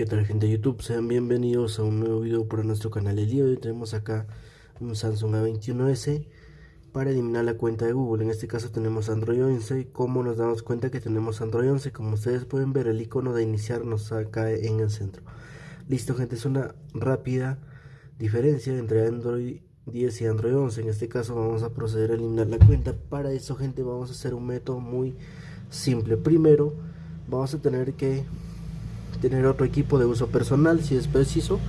¿Qué tal gente de YouTube? Sean bienvenidos a un nuevo video para nuestro canal. El día de hoy tenemos acá un Samsung A21s para eliminar la cuenta de Google. En este caso tenemos Android 11. ¿Cómo nos damos cuenta que tenemos Android 11? Como ustedes pueden ver el icono de iniciar nos acá en el centro. Listo gente, es una rápida diferencia entre Android 10 y Android 11. En este caso vamos a proceder a eliminar la cuenta. Para eso gente vamos a hacer un método muy simple. Primero vamos a tener que tener otro equipo de uso personal si es preciso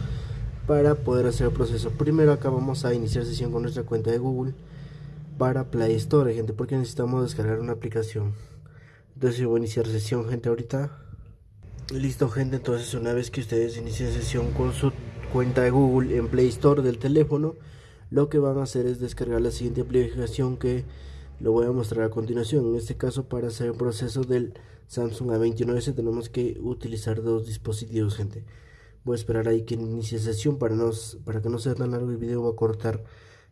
para poder hacer el proceso. Primero acá vamos a iniciar sesión con nuestra cuenta de Google para Play Store, gente, porque necesitamos descargar una aplicación. Entonces yo voy a iniciar sesión, gente, ahorita. Listo, gente, entonces una vez que ustedes inicien sesión con su cuenta de Google en Play Store del teléfono, lo que van a hacer es descargar la siguiente aplicación que lo voy a mostrar a continuación. En este caso, para hacer el proceso del Samsung A29 tenemos que utilizar dos dispositivos, gente. Voy a esperar ahí que inicie sesión para, para que no sea tan largo el video. Voy a cortar,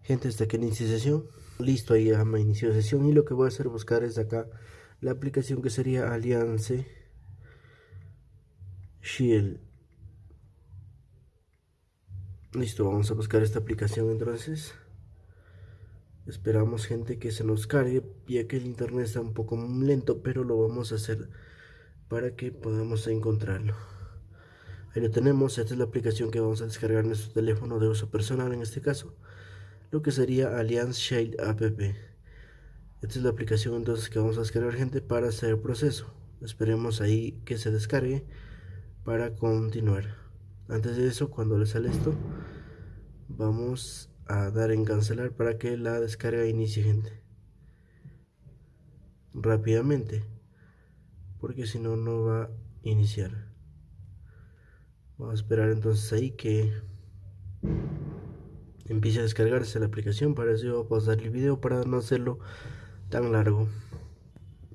gente, hasta que inicie sesión. Listo, ahí ya me inició sesión. Y lo que voy a hacer buscar es acá la aplicación que sería Alliance Shield. Listo, vamos a buscar esta aplicación entonces. Esperamos gente que se nos cargue ya que el internet está un poco lento pero lo vamos a hacer para que podamos encontrarlo. Ahí lo tenemos, esta es la aplicación que vamos a descargar en nuestro teléfono de uso personal en este caso. Lo que sería Alliance Shade App. Esta es la aplicación entonces que vamos a descargar gente para hacer el proceso. Esperemos ahí que se descargue para continuar. Antes de eso, cuando le sale esto, vamos a dar en cancelar para que la descarga inicie gente. Rápidamente porque si no no va a iniciar. Vamos a esperar entonces ahí que empiece a descargarse la aplicación. Para eso voy a pausar el video para no hacerlo tan largo.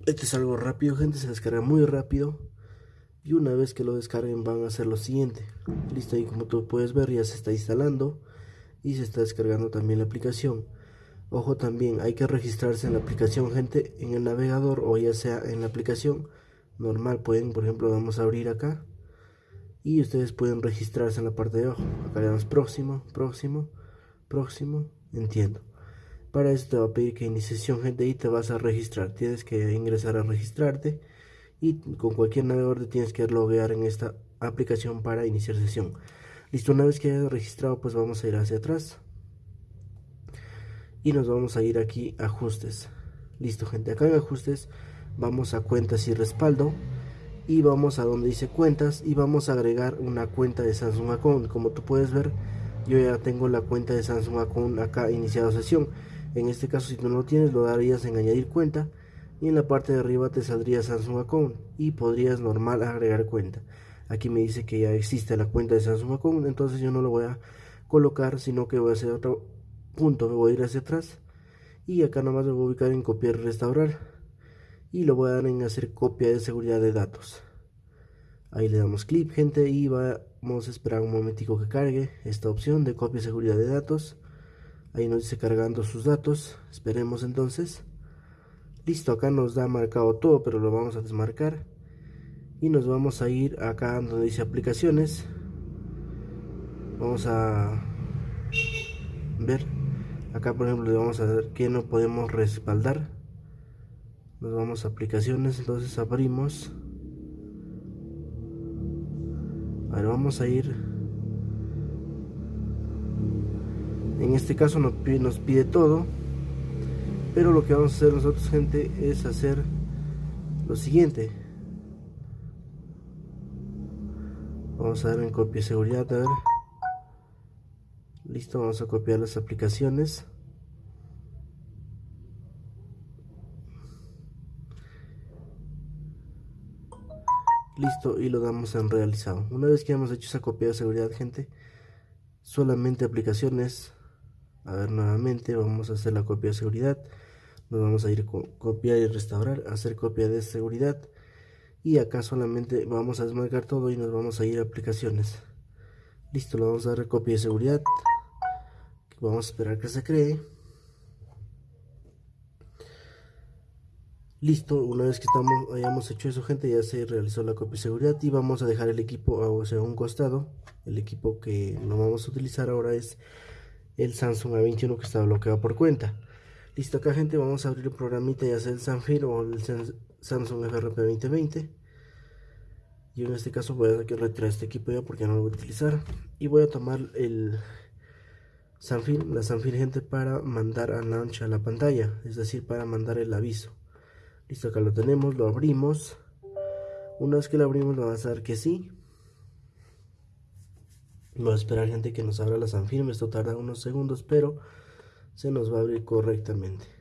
Este es algo rápido gente se descarga muy rápido. Y una vez que lo descarguen van a hacer lo siguiente. Listo ahí como tú puedes ver ya se está instalando y se está descargando también la aplicación. Ojo también, hay que registrarse en la aplicación, gente, en el navegador o ya sea en la aplicación normal. Pueden, por ejemplo, vamos a abrir acá y ustedes pueden registrarse en la parte de abajo. Acá le damos próximo, próximo, próximo, entiendo. Para esto te va a pedir que inicie sesión, gente, y te vas a registrar. Tienes que ingresar a registrarte y con cualquier navegador te tienes que loguear en esta aplicación para iniciar sesión. Listo, una vez que haya registrado, pues vamos a ir hacia atrás. Y nos vamos a ir aquí a ajustes. Listo, gente. Acá en ajustes vamos a cuentas y respaldo. Y vamos a donde dice cuentas y vamos a agregar una cuenta de Samsung Account. Como tú puedes ver, yo ya tengo la cuenta de Samsung Account acá iniciado sesión. En este caso, si tú no tienes, lo darías en añadir cuenta. Y en la parte de arriba te saldría Samsung Account. Y podrías normal agregar cuenta aquí me dice que ya existe la cuenta de Samsung Account entonces yo no lo voy a colocar sino que voy a hacer otro punto me voy a ir hacia atrás y acá nomás me voy a ubicar en copiar restaurar y lo voy a dar en hacer copia de seguridad de datos. Ahí le damos clic gente y vamos a esperar un momentico que cargue esta opción de copia de seguridad de datos. Ahí nos dice cargando sus datos esperemos entonces. Listo acá nos da marcado todo pero lo vamos a desmarcar y nos vamos a ir acá donde dice aplicaciones. Vamos a ver. Acá por ejemplo le vamos a ver que no podemos respaldar. Nos vamos a aplicaciones entonces abrimos. Ahora vamos a ir. En este caso nos pide, nos pide todo pero lo que vamos a hacer nosotros gente es hacer lo siguiente vamos a dar en copia de seguridad a ver. Listo vamos a copiar las aplicaciones. Listo y lo damos en realizado. Una vez que hemos hecho esa copia de seguridad gente solamente aplicaciones. A ver nuevamente vamos a hacer la copia de seguridad. Nos vamos a ir con copiar y restaurar hacer copia de seguridad y acá solamente vamos a desmarcar todo y nos vamos a ir a aplicaciones listo lo vamos a dar copia de seguridad vamos a esperar que se cree Listo, una vez que estamos, hayamos hecho eso gente, ya se realizó la copia de seguridad y vamos a dejar el equipo a un costado. El equipo que no vamos a utilizar ahora es el Samsung A21 que está bloqueado por cuenta. Listo, acá gente, vamos a abrir el programita ya sea el Sanfir o el Samsung FRP 2020. Yo en este caso voy a retirar este equipo ya porque no lo voy a utilizar. Y voy a tomar el Sanfir, la Sanfir gente para mandar a launch a la pantalla, es decir, para mandar el aviso. Listo, acá lo tenemos, lo abrimos. Una vez que lo abrimos, lo vamos a dar que sí. Vamos a esperar, gente, que nos abra la Sanfirme. Esto tarda unos segundos, pero se nos va a abrir correctamente.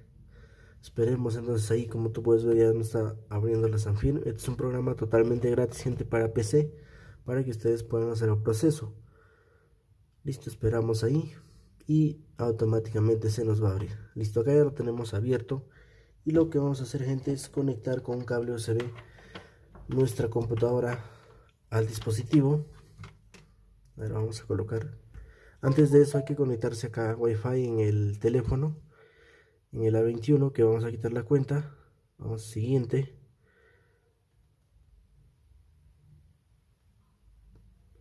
Esperemos entonces ahí, como tú puedes ver, ya nos está abriendo la Sanfirme. Este es un programa totalmente gratis, gente, para PC, para que ustedes puedan hacer el proceso. Listo, esperamos ahí y automáticamente se nos va a abrir. Listo, acá ya lo tenemos abierto y lo que vamos a hacer gente es conectar con un cable USB nuestra computadora al dispositivo ahora vamos a colocar antes de eso hay que conectarse acá a wifi en el teléfono en el A21 que vamos a quitar la cuenta. Vamos siguiente.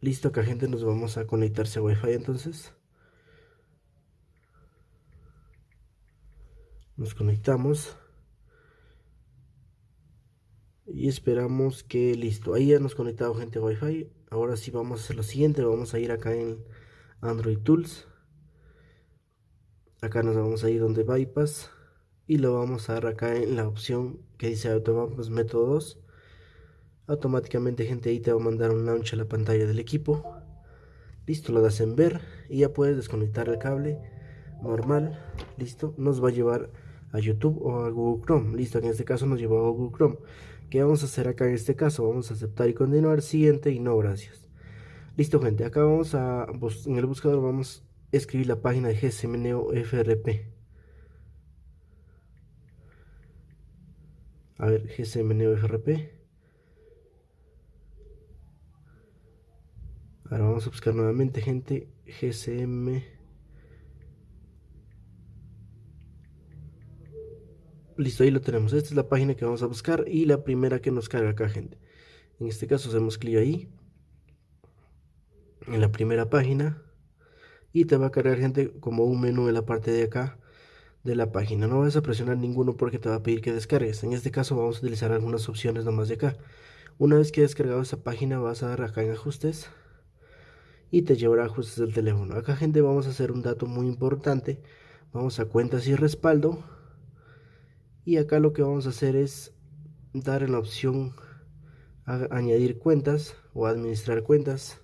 Listo acá gente nos vamos a conectarse a wifi entonces. Nos conectamos. Y esperamos que listo ahí ya nos conectado gente wifi. Ahora sí vamos a hacer lo siguiente vamos a ir acá en android tools acá nos vamos a ir donde bypass y lo vamos a dar acá en la opción que dice automapas método 2 automáticamente gente ahí te va a mandar un launch a la pantalla del equipo. Listo lo das en ver y ya puedes desconectar el cable normal. Listo nos va a llevar a youtube o a google chrome. Listo en este caso nos llevó a google chrome. ¿Qué vamos a hacer acá en este caso? Vamos a aceptar y continuar, siguiente y no gracias. Listo gente, acá vamos a, en el buscador vamos escribir la página de GSMNeo FRP. A ver, GSMNeo FRP. Ahora vamos a buscar nuevamente gente GSM Listo, ahí lo tenemos. Esta es la página que vamos a buscar y la primera que nos carga acá, gente. En este caso hacemos clic ahí. En la primera página. Y te va a cargar, gente, como un menú en la parte de acá de la página. No vas a presionar ninguno porque te va a pedir que descargues. En este caso vamos a utilizar algunas opciones nomás de acá. Una vez que has descargado esa página vas a dar acá en ajustes. Y te llevará a ajustes del teléfono. Acá, gente, vamos a hacer un dato muy importante. Vamos a cuentas y respaldo y acá lo que vamos a hacer es dar en la opción añadir cuentas o administrar cuentas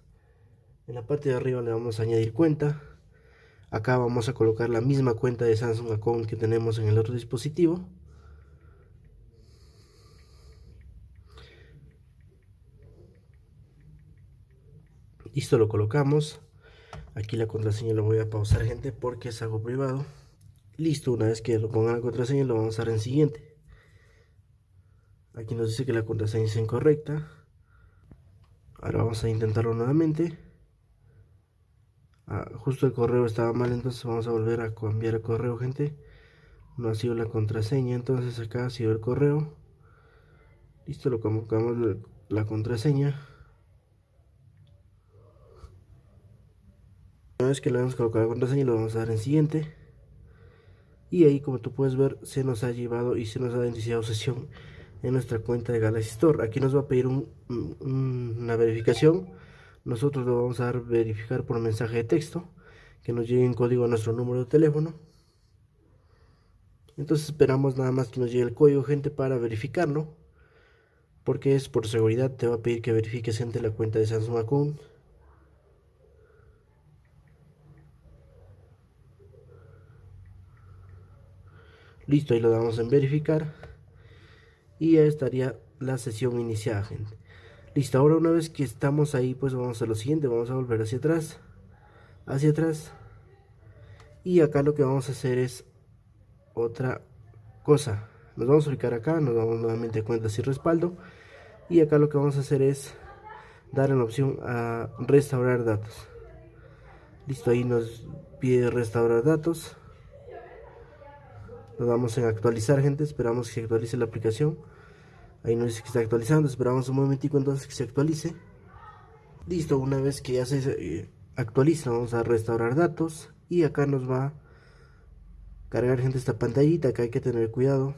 en la parte de arriba le vamos a añadir cuenta acá vamos a colocar la misma cuenta de Samsung Account que tenemos en el otro dispositivo listo lo colocamos aquí la contraseña lo voy a pausar gente porque es algo privado Listo, una vez que lo pongan la contraseña lo vamos a dar en siguiente. Aquí nos dice que la contraseña es incorrecta. Ahora vamos a intentarlo nuevamente. Ah, justo el correo estaba mal, entonces vamos a volver a cambiar el correo, gente. No ha sido la contraseña, entonces acá ha sido el correo. Listo, lo colocamos la contraseña. Una vez que le hemos colocado la contraseña, lo vamos a dar en siguiente y ahí como tú puedes ver se nos ha llevado y se nos ha iniciado sesión en nuestra cuenta de Galaxy Store aquí nos va a pedir una verificación nosotros lo vamos a verificar por mensaje de texto que nos llegue en código a nuestro número de teléfono entonces esperamos nada más que nos llegue el código gente para verificarlo porque es por seguridad te va a pedir que verifiques gente la cuenta de Samsung Account Listo, ahí lo damos en verificar. Y ya estaría la sesión iniciada, gente. Listo, ahora una vez que estamos ahí, pues vamos a lo siguiente. Vamos a volver hacia atrás. Hacia atrás. Y acá lo que vamos a hacer es otra cosa. Nos vamos a ubicar acá, nos damos nuevamente cuentas y respaldo. Y acá lo que vamos a hacer es dar en la opción a restaurar datos. Listo, ahí nos pide restaurar datos Lo damos en actualizar gente, esperamos que se actualice la aplicación. Ahí nos dice que está actualizando, esperamos un momentico entonces que se actualice. Listo, una vez que ya se eh, actualiza, vamos a restaurar datos. Y acá nos va a cargar gente esta pantallita que hay que tener cuidado.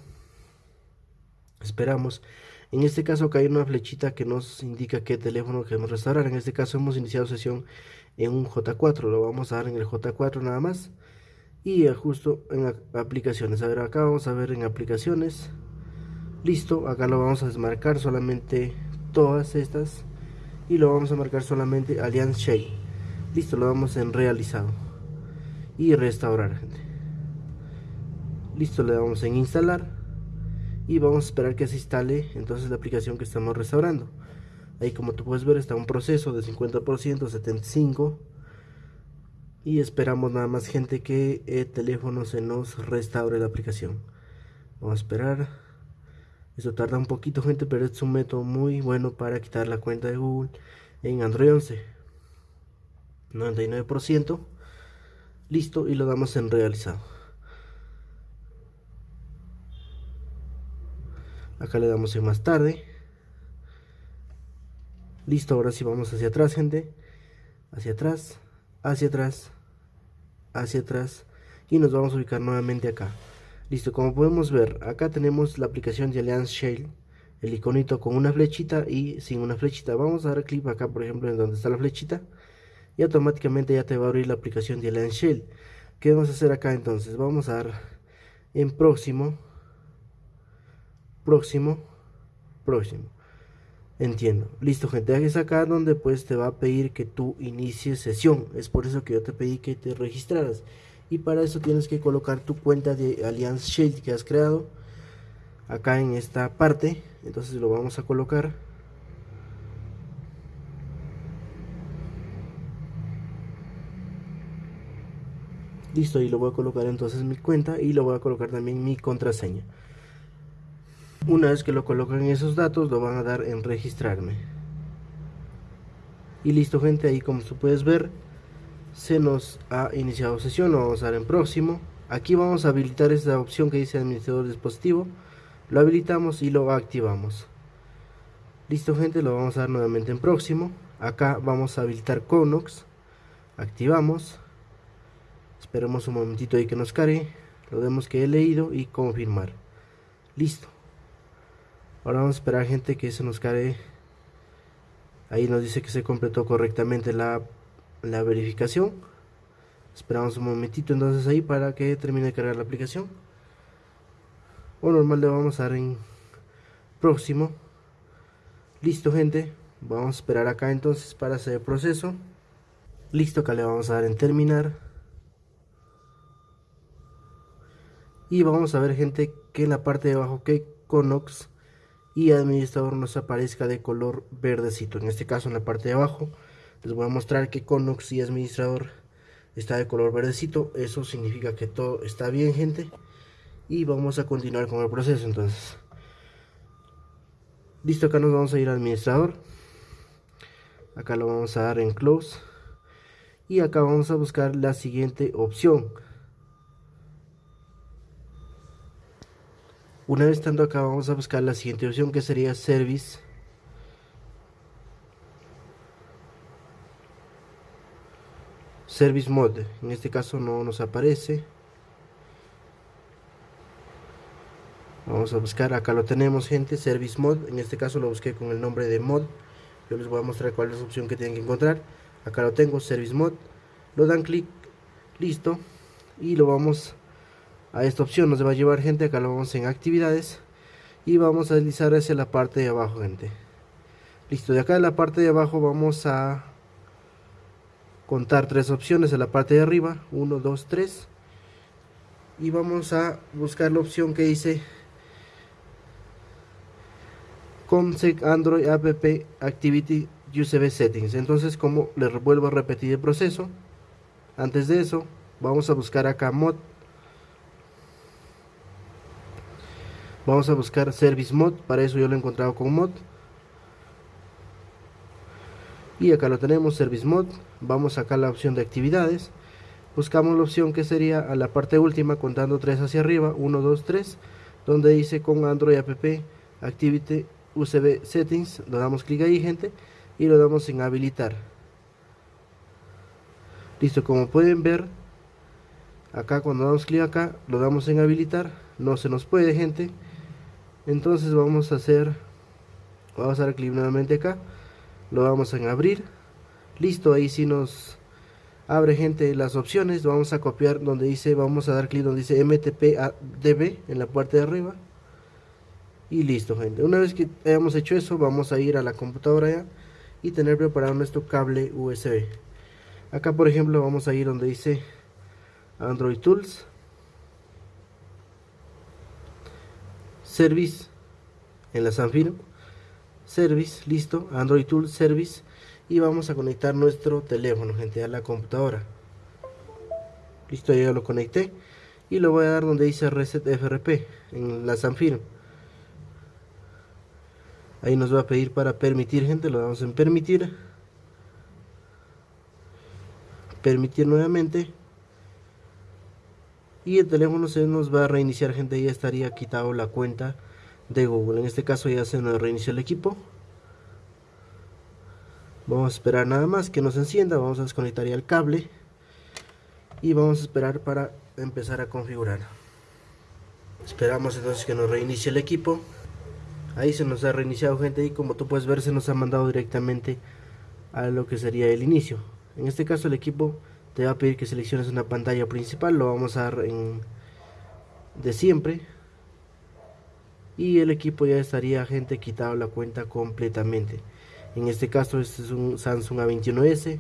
Esperamos. En este caso acá hay una flechita que nos indica qué teléfono queremos restaurar. En este caso hemos iniciado sesión en un J4. Lo vamos a dar en el J4 nada más. Y justo en aplicaciones. A ver, acá vamos a ver en aplicaciones. Listo, acá lo vamos a desmarcar solamente todas estas. Y lo vamos a marcar solamente Allianz Shade. Listo, lo damos en realizado. Y restaurar, gente. Listo, le damos en instalar y vamos a esperar que se instale entonces la aplicación que estamos restaurando ahí como tú puedes ver está un proceso de 50% 75 y esperamos nada más gente que el teléfono se nos restaure la aplicación vamos a esperar eso tarda un poquito gente pero es un método muy bueno para quitar la cuenta de Google en Android 11 99% listo y lo damos en realizado. Acá le damos en más tarde. Listo ahora sí vamos hacia atrás gente. Hacia atrás hacia atrás hacia atrás. Y nos vamos a ubicar nuevamente acá listo como podemos ver acá tenemos la aplicación de Alliance Shell el iconito con una flechita y sin una flechita vamos a dar clic acá por ejemplo en donde está la flechita y automáticamente ya te va a abrir la aplicación de Alliance Shell ¿qué vamos a hacer acá entonces? vamos a dar en próximo próximo, próximo. Entiendo. Listo, gente. Es acá donde pues te va a pedir que tú inicies sesión. Es por eso que yo te pedí que te registraras. Y para eso tienes que colocar tu cuenta de Allianz Shield que has creado. Acá en esta parte. Entonces lo vamos a colocar. Listo, y lo voy a colocar entonces mi cuenta y lo voy a colocar también mi contraseña. Una vez que lo colocan esos datos, lo van a dar en registrarme. Y listo gente, ahí como tú puedes ver, se nos ha iniciado sesión, lo vamos a dar en próximo. Aquí vamos a habilitar esta opción que dice administrador dispositivo. Lo habilitamos y lo activamos. Listo gente, lo vamos a dar nuevamente en próximo. Acá vamos a habilitar Conox. Activamos. Esperemos un momentito ahí que nos cargue. Lo demos que he leído y confirmar. Listo. Ahora vamos a esperar gente que se nos cargue. Ahí nos dice que se completó correctamente la, la verificación. Esperamos un momentito entonces ahí para que termine de cargar la aplicación. O normal le vamos a dar en próximo. Listo gente. Vamos a esperar acá entonces para hacer el proceso. Listo, acá le vamos a dar en terminar. Y vamos a ver gente que en la parte de abajo que Conox y administrador nos aparezca de color verdecito en este caso en la parte de abajo les voy a mostrar que Conox y administrador. Está de color verdecito. Eso significa que todo está bien gente. Y vamos a continuar con el proceso entonces. Listo acá nos vamos a ir a administrador. Acá lo vamos a dar en close. Y acá vamos a buscar la siguiente opción. Una vez estando acá vamos a buscar la siguiente opción que sería Service. Service Mode. En este caso no nos aparece. Vamos a buscar, acá lo tenemos gente, Service Mode. En este caso lo busqué con el nombre de mod. Yo les voy a mostrar cuál es la opción que tienen que encontrar. Acá lo tengo, Service Mode. Lo dan clic, listo. Y lo vamos a esta opción nos va a llevar gente acá lo vamos en actividades y vamos a deslizar hacia la parte de abajo gente listo de acá en la parte de abajo vamos a contar tres opciones en la parte de arriba. 1 2 3 y vamos a buscar la opción que dice Comsec Android App Activity USB Settings. Entonces como les vuelvo a repetir el proceso antes de eso vamos a buscar acá mod. Vamos a buscar service mod. Para eso yo lo he encontrado con mod. Y acá lo tenemos service mod vamos acá a la opción de actividades. Buscamos la opción que sería a la parte última contando 3 hacia arriba 1 2 3 donde dice con Android app activity USB settings lo damos clic ahí gente y lo damos en habilitar. Listo como pueden ver acá cuando damos clic acá lo damos en habilitar no se nos puede gente. Entonces vamos a hacer vamos a dar clic nuevamente acá lo vamos en abrir listo ahí si nos abre gente las opciones. Vamos a copiar donde dice vamos a dar clic donde dice mtp en la parte de arriba. Y listo gente. Una vez que hayamos hecho eso vamos a ir a la computadora ya y tener preparado nuestro cable usb acá por ejemplo vamos a ir donde dice android tools. Service en la Sanfir service listo. Android tools service y vamos a conectar nuestro teléfono gente a la computadora. Listo ya lo conecté y lo voy a dar donde dice reset FRP en la Sanfir ahí nos va a pedir para permitir gente lo damos en permitir. Permitir nuevamente. Y el teléfono se nos va a reiniciar gente ya estaría quitado la cuenta de Google. En este caso ya se nos reinició el equipo vamos a esperar nada más que nos encienda vamos a desconectar ya el cable y vamos a esperar para empezar a configurar. Esperamos entonces que nos reinicie el equipo. Ahí se nos ha reiniciado gente y como tú puedes ver se nos ha mandado directamente a lo que sería el inicio. En este caso el equipo te va a pedir que selecciones una pantalla principal lo vamos a dar en de siempre. Y el equipo ya estaría gente quitado la cuenta completamente en este caso este es un Samsung A21s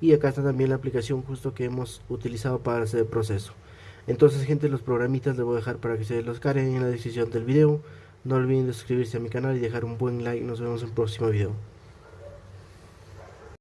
y acá está también la aplicación justo que hemos utilizado para hacer el proceso entonces gente los programitas les voy a dejar para que se los carguen en la descripción del video no olviden de suscribirse a mi canal y dejar un buen like. Nos vemos en el próximo video.